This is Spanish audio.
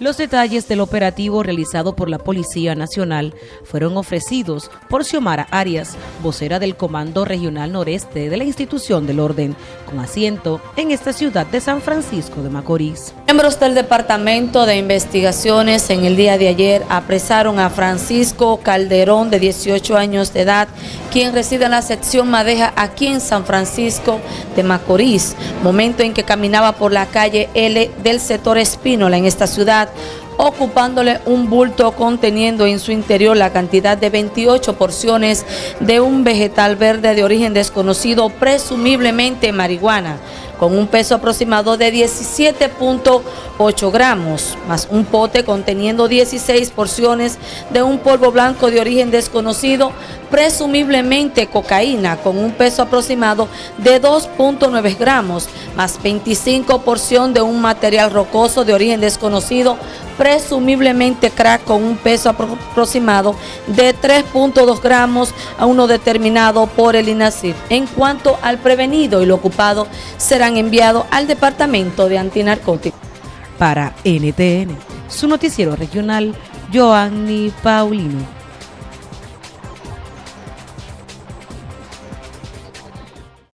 Los detalles del operativo realizado por la Policía Nacional fueron ofrecidos por Xiomara Arias, vocera del Comando Regional Noreste de la Institución del Orden, con asiento en esta ciudad de San Francisco de Macorís. Miembros del Departamento de Investigaciones en el día de ayer apresaron a Francisco Calderón, de 18 años de edad, quien reside en la sección Madeja aquí en San Francisco de Macorís, momento en que caminaba por la calle L del sector Espínola en esta ciudad ocupándole un bulto conteniendo en su interior la cantidad de 28 porciones de un vegetal verde de origen desconocido, presumiblemente marihuana con un peso aproximado de 17.8 gramos, más un pote conteniendo 16 porciones de un polvo blanco de origen desconocido, presumiblemente cocaína, con un peso aproximado de 2.9 gramos, más 25 porción de un material rocoso de origen desconocido, presumiblemente crack con un peso aproximado de 3.2 gramos a uno determinado por el INACIF. En cuanto al prevenido y lo ocupado, serán enviados al Departamento de Antinarcóticos. Para NTN, su noticiero regional, Joanny Paulino.